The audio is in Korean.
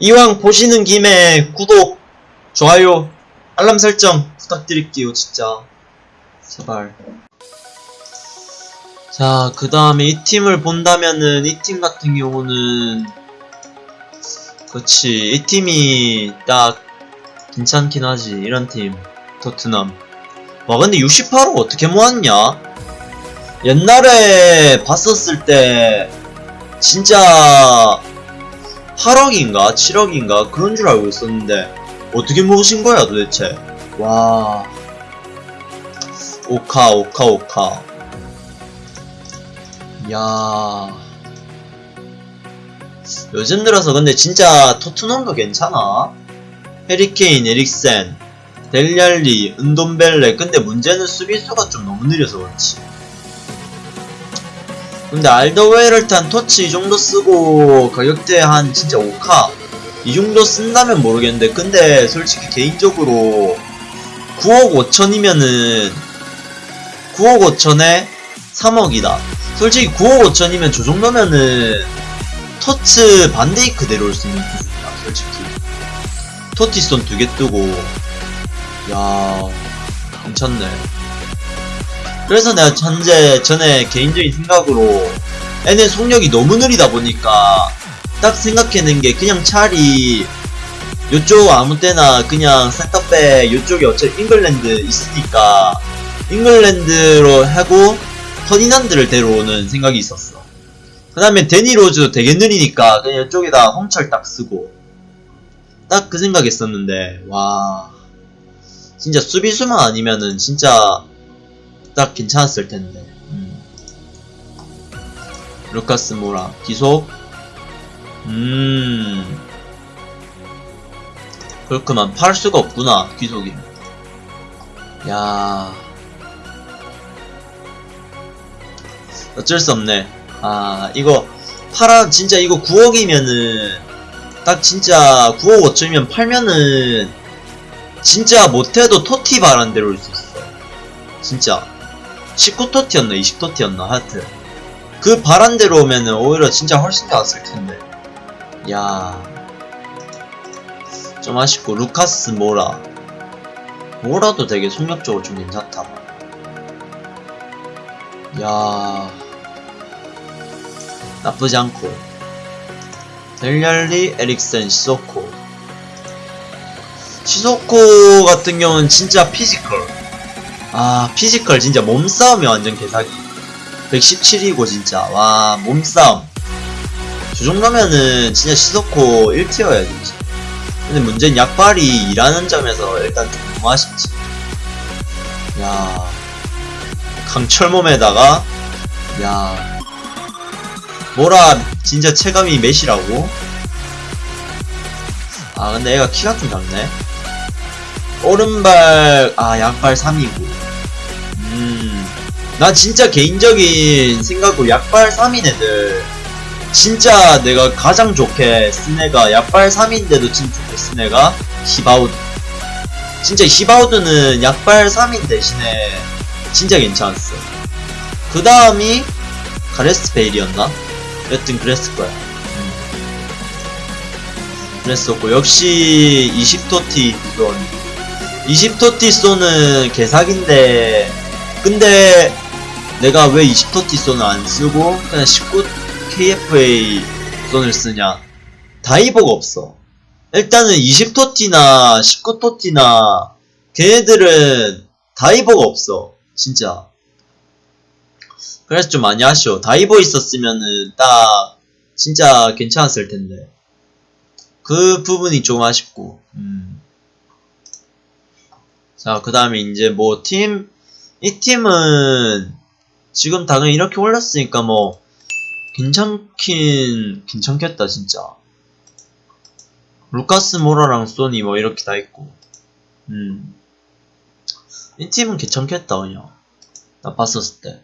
이왕 보시는 김에 구독, 좋아요, 알람 설정 부탁드릴게요, 진짜. 제발. 자, 그 다음에 이 팀을 본다면은, 이 팀 같은 경우는, 그치, 이 팀이 딱, 괜찮긴 하지, 이런 팀. 토트넘. 와, 근데 68호 어떻게 모았냐? 옛날에 봤었을 때, 진짜, 8억인가? 7억인가? 그런 줄 알고 있었는데, 어떻게 모으신 거야, 도대체? 와. 오카, 오카, 오카. 야 요즘 들어서 근데 진짜 토트넘도 괜찮아. 해리케인, 에릭센, 델리알리, 은돈벨레. 근데 문제는 수비수가 좀 너무 느려서 그렇지. 근데 알더웨이럴탄 터치 이 정도 쓰고 가격대 한 진짜 5카? 이 정도 쓴다면 모르겠는데 근데 솔직히 개인적으로 9억 5천이면은 9억 5천에 3억이다. 솔직히 9억 5천이면 저 정도면은 터츠 반데이크 내려올 수 있는 기술이야 솔직히. 토티손 두개 뜨고. 야 괜찮네 그래서 내가 현재 전에 개인적인 생각으로 얘네 속력이 너무 느리다 보니까 딱 생각해낸 게 그냥 차라리 요쪽 아무 때나 그냥 센터백 요쪽에 어차피 잉글랜드 있으니까 잉글랜드로 하고 퍼디난드를 데려오는 생각이 있었어. 그 다음에 데니로즈 되게 느리니까 그냥 이쪽에다 홍철 딱 쓰고 딱 그 생각했었는데 와. 진짜 수비수만 아니면은 진짜 딱 괜찮았을 텐데. 음. 루카스 모라 기속. 음. 그렇구만 팔 수가 없구나 기속이. 야. 어쩔 수 없네. 아 이거 팔아 진짜 이거 9억이면은 딱 진짜 9억 5천이면 팔면은 진짜 못해도 토티 바란대로 올수 있어. 진짜. 19토티였나 20토티였나 하여튼 그 바란대로 오면은 오히려 진짜 훨씬 나았을 텐데. 야. 좀 아쉽고 루카스 모라. 모라도 되게 속력적으로 좀 괜찮다. 야. 나쁘지 않고. 델리알리 에릭센 시소코. 시소코 같은 경우는 진짜 피지컬 아 피지컬 진짜 몸싸움이 완전 개사기. 117이고 진짜. 와 몸싸움. 저 정도면은 진짜 시소코 1 tier야 진짜. 근데 문제는 약발이 일이라는 점에서 일단 좀 너무 아쉽지. 야 강철몸에다가 야 뭐라 진짜 체감이 몇이라고? 아 근데 얘가 키가 좀 작네. 오른발 아 양발 3이고 음 나 진짜 개인적인 생각으로 약발 3인 애들 진짜 내가 가장 좋게 쓴 애가 약발 3인데도 진짜 좋게 쓴 애가 히바우드 진짜 히바우드는 약발 3인 대신에 진짜 괜찮았어 그 다음이 가레스 베일이었나? 여튼 그랬을 거야 음. 그랬었고 역시 20토티 이건 20토티 쏘는 개사기인데 근데 내가 왜 20토티 쏘는 안 쓰고 그냥 19 KFA 쏜을 쓰냐? 다이버가 없어. 일단은 20토티나 19토티나 걔네들은 다이버가 없어 진짜. 그래서 좀 많이 아쉬워. 다이버 있었으면은 딱 진짜 괜찮았을 텐데. 그 부분이 좀 아쉽고. 음. 자, 그 다음에 이제 뭐 팀, 이 팀은 지금 당연히 이렇게 올랐으니까 뭐 괜찮긴 괜찮겠다 진짜. 루카스 모라랑 소니 뭐 이렇게 다 있고. 음. 이 팀은 괜찮겠다 그냥. 나 봤었을 때.